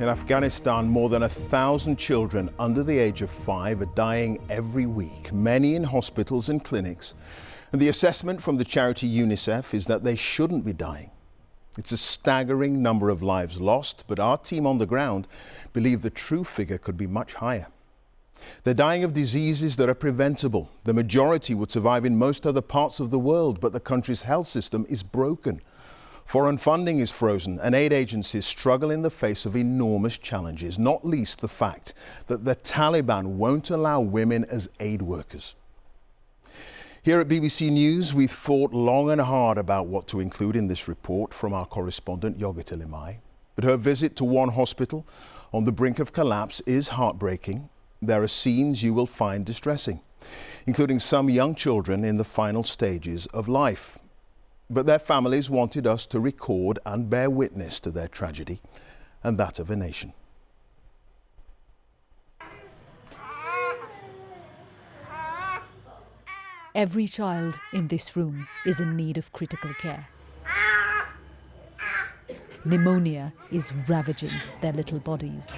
In Afghanistan, more than a thousand children under the age of five are dying every week, many in hospitals and clinics. And the assessment from the charity UNICEF is that they shouldn't be dying. It's a staggering number of lives lost, but our team on the ground believe the true figure could be much higher. They're dying of diseases that are preventable. The majority would survive in most other parts of the world, but the country's health system is broken. Foreign funding is frozen and aid agencies struggle in the face of enormous challenges, not least the fact that the Taliban won't allow women as aid workers. Here at BBC News, we've thought long and hard about what to include in this report from our correspondent Yogita Limaye. But her visit to one hospital on the brink of collapse is heartbreaking. There are scenes you will find distressing, including some young children in the final stages of life. But their families wanted us to record and bear witness to their tragedy and that of a nation. Every child in this room is in need of critical care. Pneumonia is ravaging their little bodies.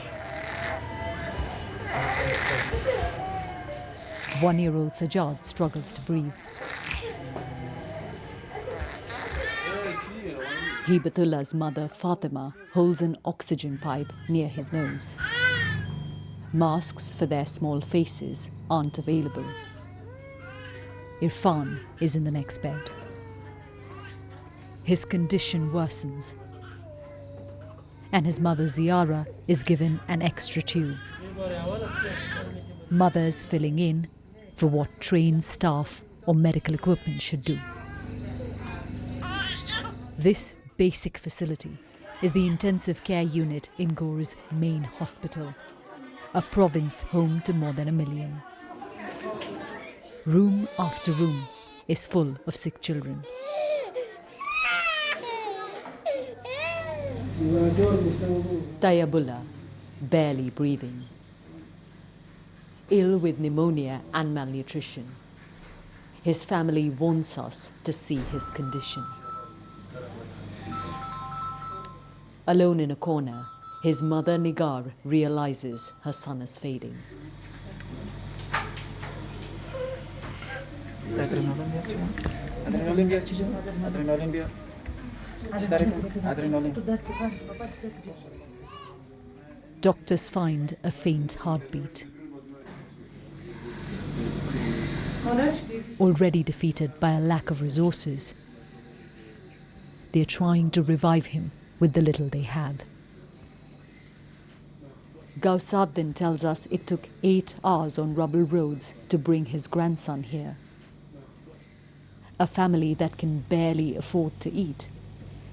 One-year-old Sajad struggles to breathe. Hibatullah's mother, Fatima, holds an oxygen pipe near his nose. Masks for their small faces aren't available. Irfan is in the next bed. His condition worsens, and his mother Ziara is given an extra tube. Mothers filling in for what trained staff or medical equipment should do. This basic facility is the intensive care unit in Ghor's main hospital, a province home to more than a million. Room after room is full of sick children. Tayabullah, barely breathing, ill with pneumonia and malnutrition. His family wants us to see his condition. Alone in a corner, his mother Nigar realizes her son is fading. Doctors find a faint heartbeat. Already defeated by a lack of resources, they're trying to revive him with the little they had. Gausaddin tells us it took eight hours on rubble roads to bring his grandson here. A family that can barely afford to eat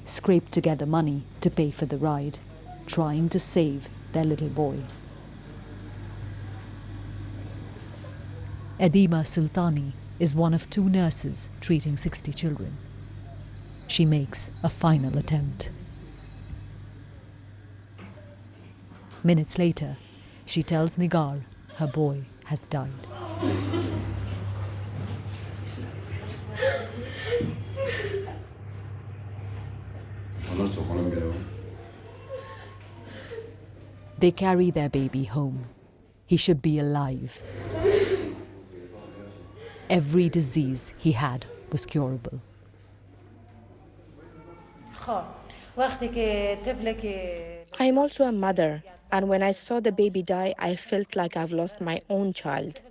scraped together money to pay for the ride, trying to save their little boy. Edima Sultani is one of two nurses treating 60 children. She makes a final attempt. Minutes later, she tells Nigar her boy has died. They carry their baby home. He should be alive. Every disease he had was curable. I'm also a mother, and when I saw the baby die, I felt like I've lost my own child.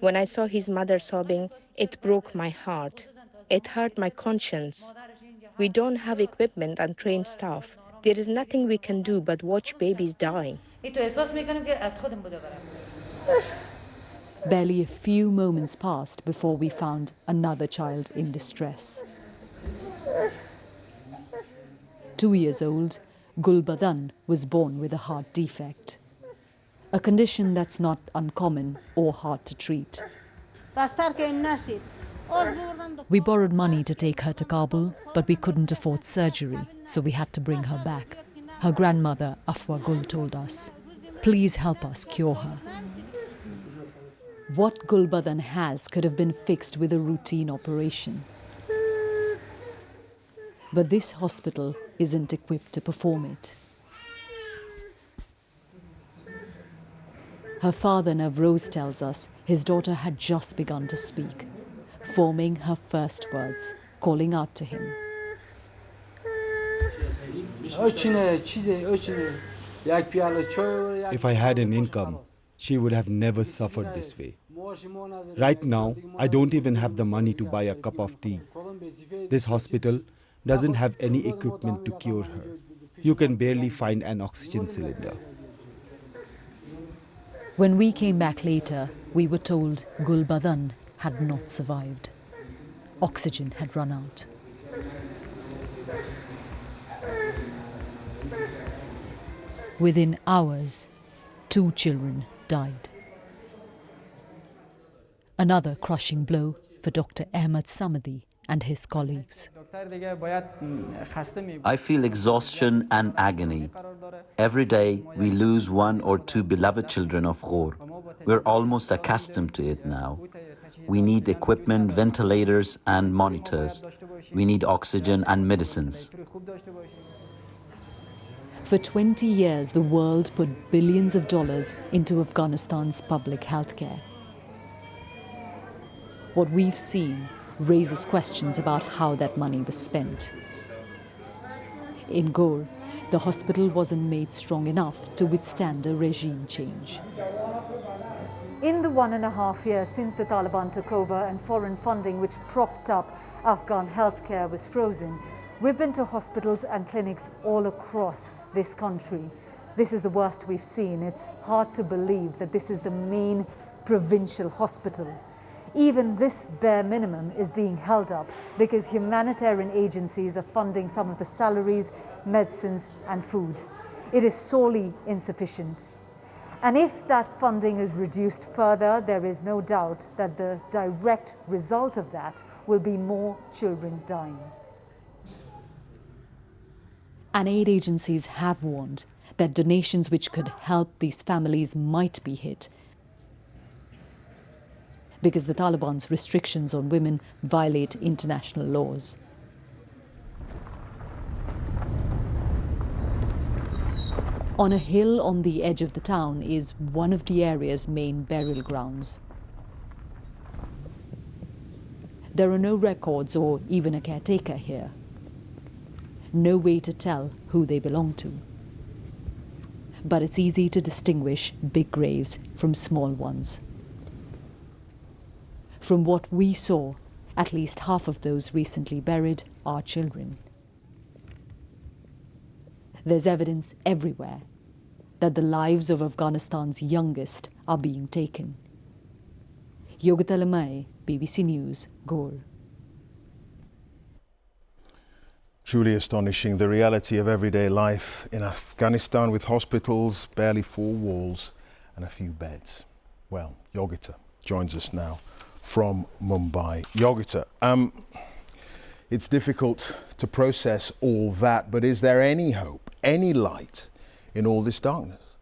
When I saw his mother sobbing, it broke my heart. It hurt my conscience. We don't have equipment and trained staff. There is nothing we can do but watch babies die. Barely a few moments passed before we found another child in distress. Two years old, Gulbadan was born with a heart defect, a condition that's not uncommon or hard to treat. We borrowed money to take her to Kabul, but we couldn't afford surgery, so we had to bring her back. Her grandmother, Afwa Gul, told us, please help us cure her. What Gulbadan has could have been fixed with a routine operation. But this hospital isn't equipped to perform it. Her father Navroz tells us his daughter had just begun to speak, forming her first words, calling out to him. If I had an income, she would have never suffered this way. Right now, I don't even have the money to buy a cup of tea. This hospital doesn't have any equipment to cure her. You can barely find an oxygen cylinder. When we came back later, we were told Gulbadan had not survived. Oxygen had run out. Within hours, two children died. Another crushing blow for Dr. Ahmad Samadi and his colleagues. I feel exhaustion and agony. Every day we lose one or two beloved children of Ghor. We're almost accustomed to it now. We need equipment, ventilators and monitors. We need oxygen and medicines. For 20 years, the world put billions of dollars into Afghanistan's public health care. What we've seen raises questions about how that money was spent. In Ghor, the hospital wasn't made strong enough to withstand a regime change. In the one and a half years since the Taliban took over and foreign funding which propped up Afghan healthcare was frozen, we've been to hospitals and clinics all across this country. This is the worst we've seen. It's hard to believe that this is the main provincial hospital even this bare minimum is being held up because humanitarian agencies are funding some of the salaries, medicines and food. It is sorely insufficient. And if that funding is reduced further, there is no doubt that the direct result of that will be more children dying. And aid agencies have warned that donations which could help these families might be hit because the Taliban's restrictions on women violate international laws. On a hill on the edge of the town is one of the area's main burial grounds. There are no records or even a caretaker here. No way to tell who they belong to. But it's easy to distinguish big graves from small ones. From what we saw, at least half of those recently buried are children. There's evidence everywhere that the lives of Afghanistan's youngest are being taken. Yogita Limaye, BBC News, Ghor. Truly astonishing, the reality of everyday life in Afghanistan with hospitals, barely four walls and a few beds. Well, Yogita joins us now from Mumbai. Yogita, um, it's difficult to process all that, but is there any hope, any light in all this darkness?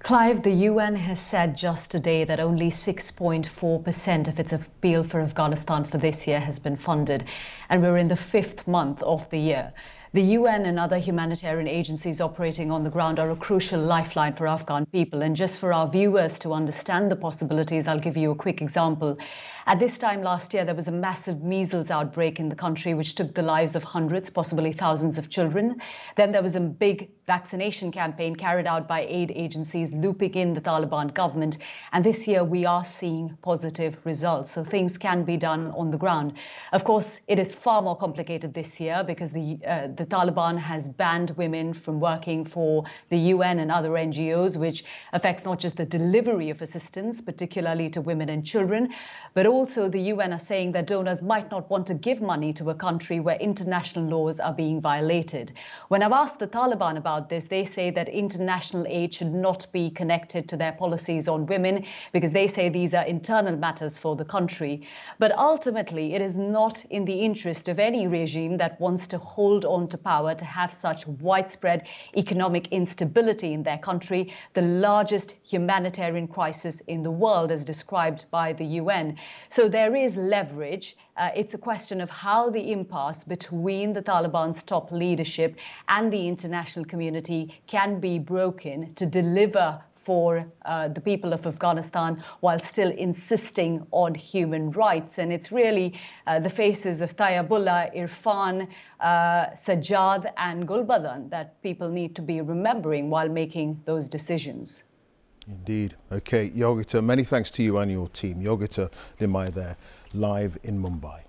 Clive, the UN has said just today that only 6.4% of its appeal for Afghanistan for this year has been funded, and we're in the fifth month of the year. The UN and other humanitarian agencies operating on the ground are a crucial lifeline for Afghan people. And just for our viewers to understand the possibilities, I'll give you a quick example. At this time last year, there was a massive measles outbreak in the country, which took the lives of hundreds, possibly thousands of children. Then there was a big vaccination campaign carried out by aid agencies, looping in the Taliban government. And this year, we are seeing positive results. So things can be done on the ground. Of course, it is far more complicated this year because the, uh, the Taliban has banned women from working for the UN and other NGOs, which affects not just the delivery of assistance, particularly to women and children, but also also the UN are saying that donors might not want to give money to a country where international laws are being violated. When I've asked the Taliban about this, they say that international aid should not be connected to their policies on women because they say these are internal matters for the country. But ultimately, it is not in the interest of any regime that wants to hold on to power to have such widespread economic instability in their country, the largest humanitarian crisis in the world as described by the UN. So there is leverage. Uh, it's a question of how the impasse between the Taliban's top leadership and the international community can be broken to deliver for uh, the people of Afghanistan while still insisting on human rights. And it's really uh, the faces of Tayyabullah, Irfan, uh, Sajjad, and Gulbadan that people need to be remembering while making those decisions. Indeed. Okay, Yogita, many thanks to you and your team. Yogita Limaye there, live in Mumbai.